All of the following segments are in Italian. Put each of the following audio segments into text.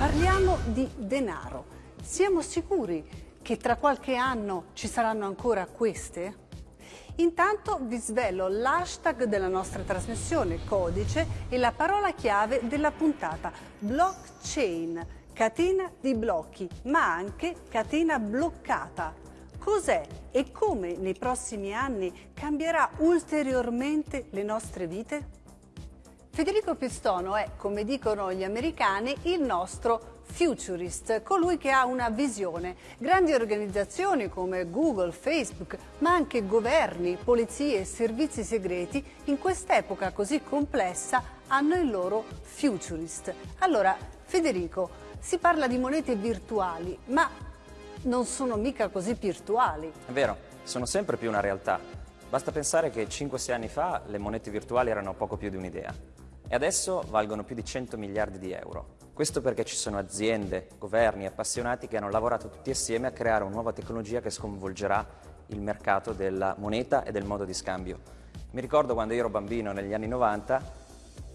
Parliamo di denaro. Siamo sicuri che tra qualche anno ci saranno ancora queste? Intanto vi svelo l'hashtag della nostra trasmissione, codice e la parola chiave della puntata, blockchain, catena di blocchi, ma anche catena bloccata. Cos'è e come nei prossimi anni cambierà ulteriormente le nostre vite? Federico Pistono è, come dicono gli americani, il nostro futurist, colui che ha una visione. Grandi organizzazioni come Google, Facebook, ma anche governi, polizie e servizi segreti in quest'epoca così complessa hanno il loro futurist. Allora, Federico, si parla di monete virtuali, ma non sono mica così virtuali. È vero, sono sempre più una realtà. Basta pensare che 5-6 anni fa le monete virtuali erano poco più di un'idea e adesso valgono più di 100 miliardi di euro. Questo perché ci sono aziende, governi, appassionati che hanno lavorato tutti assieme a creare una nuova tecnologia che sconvolgerà il mercato della moneta e del modo di scambio. Mi ricordo quando ero bambino negli anni 90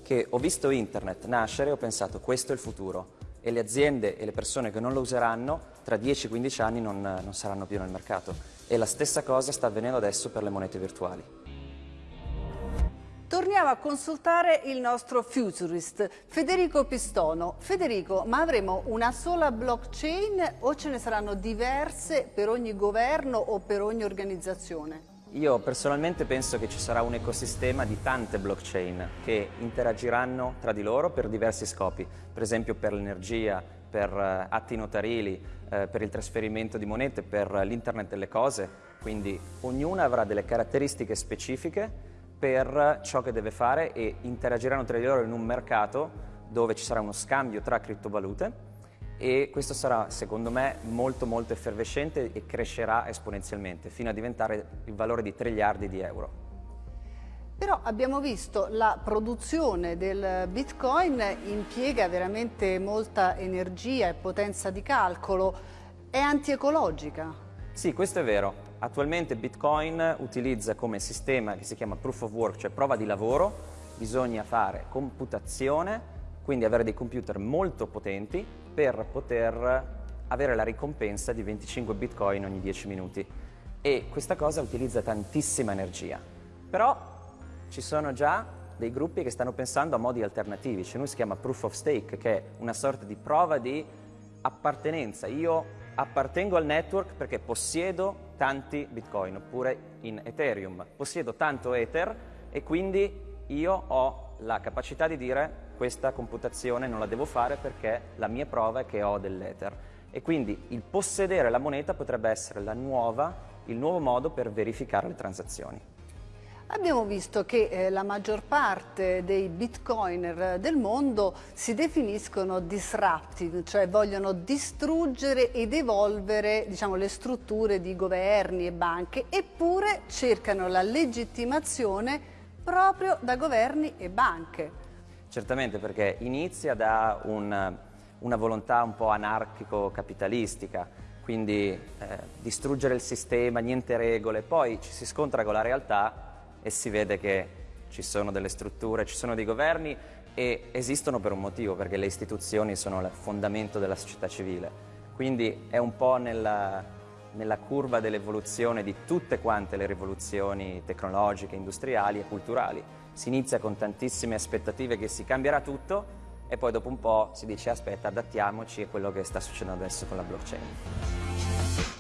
che ho visto internet nascere e ho pensato questo è il futuro e le aziende e le persone che non lo useranno tra 10-15 anni non, non saranno più nel mercato. E la stessa cosa sta avvenendo adesso per le monete virtuali. Torniamo a consultare il nostro futurist, Federico Pistono. Federico, ma avremo una sola blockchain o ce ne saranno diverse per ogni governo o per ogni organizzazione? Io personalmente penso che ci sarà un ecosistema di tante blockchain che interagiranno tra di loro per diversi scopi, per esempio per l'energia, per uh, atti notarili, uh, per il trasferimento di monete, per l'internet delle cose, quindi ognuna avrà delle caratteristiche specifiche per ciò che deve fare e interagiranno tra di loro in un mercato dove ci sarà uno scambio tra criptovalute e questo sarà secondo me molto molto effervescente e crescerà esponenzialmente fino a diventare il valore di triliardi di euro. Però abbiamo visto la produzione del bitcoin impiega veramente molta energia e potenza di calcolo, è antiecologica. Sì, questo è vero. Attualmente Bitcoin utilizza come sistema che si chiama proof of work, cioè prova di lavoro, bisogna fare computazione, quindi avere dei computer molto potenti per poter avere la ricompensa di 25 Bitcoin ogni 10 minuti. E questa cosa utilizza tantissima energia. Però ci sono già dei gruppi che stanno pensando a modi alternativi, cioè noi si chiama proof of stake, che è una sorta di prova di appartenenza. Io appartengo al network perché possiedo tanti bitcoin oppure in Ethereum. Possiedo tanto Ether e quindi io ho la capacità di dire questa computazione non la devo fare perché la mia prova è che ho dell'Ether. E quindi il possedere la moneta potrebbe essere nuova, il nuovo modo per verificare le transazioni. Abbiamo visto che eh, la maggior parte dei bitcoiner del mondo si definiscono disruptive, cioè vogliono distruggere ed evolvere diciamo, le strutture di governi e banche, eppure cercano la legittimazione proprio da governi e banche. Certamente perché inizia da un, una volontà un po' anarchico-capitalistica, quindi eh, distruggere il sistema, niente regole, poi ci si scontra con la realtà e si vede che ci sono delle strutture, ci sono dei governi e esistono per un motivo, perché le istituzioni sono il fondamento della società civile. Quindi è un po' nella, nella curva dell'evoluzione di tutte quante le rivoluzioni tecnologiche, industriali e culturali. Si inizia con tantissime aspettative che si cambierà tutto e poi dopo un po' si dice aspetta adattiamoci a quello che sta succedendo adesso con la blockchain.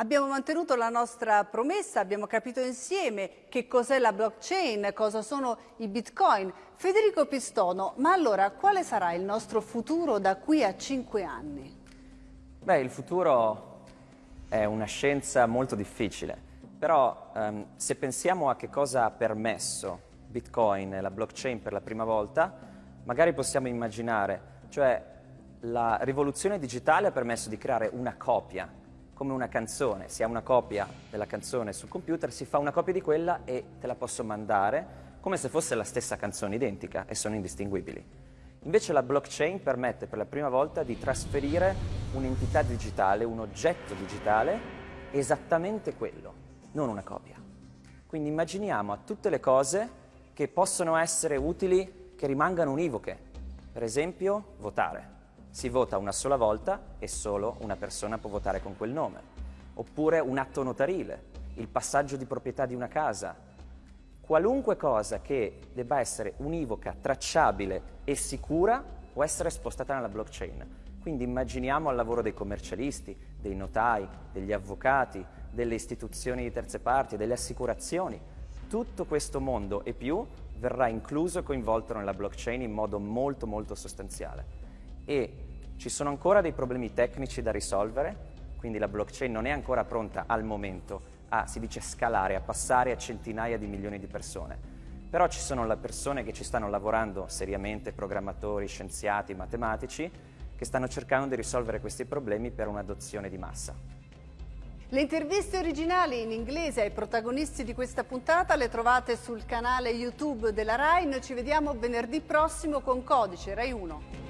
Abbiamo mantenuto la nostra promessa, abbiamo capito insieme che cos'è la blockchain, cosa sono i bitcoin. Federico Pistono, ma allora quale sarà il nostro futuro da qui a cinque anni? Beh, il futuro è una scienza molto difficile, però ehm, se pensiamo a che cosa ha permesso bitcoin e la blockchain per la prima volta, magari possiamo immaginare, cioè la rivoluzione digitale ha permesso di creare una copia come una canzone, si ha una copia della canzone sul computer, si fa una copia di quella e te la posso mandare come se fosse la stessa canzone identica e sono indistinguibili. Invece la blockchain permette per la prima volta di trasferire un'entità digitale, un oggetto digitale, esattamente quello, non una copia. Quindi immaginiamo a tutte le cose che possono essere utili, che rimangano univoche. Per esempio, votare. Si vota una sola volta e solo una persona può votare con quel nome. Oppure un atto notarile, il passaggio di proprietà di una casa. Qualunque cosa che debba essere univoca, tracciabile e sicura può essere spostata nella blockchain. Quindi immaginiamo al lavoro dei commercialisti, dei notai, degli avvocati, delle istituzioni di terze parti, delle assicurazioni. Tutto questo mondo e più verrà incluso e coinvolto nella blockchain in modo molto molto sostanziale. E ci sono ancora dei problemi tecnici da risolvere, quindi la blockchain non è ancora pronta al momento a, si dice, scalare, a passare a centinaia di milioni di persone. Però ci sono le persone che ci stanno lavorando seriamente, programmatori, scienziati, matematici, che stanno cercando di risolvere questi problemi per un'adozione di massa. Le interviste originali in inglese ai protagonisti di questa puntata le trovate sul canale YouTube della RAI. Noi ci vediamo venerdì prossimo con Codice RAI 1.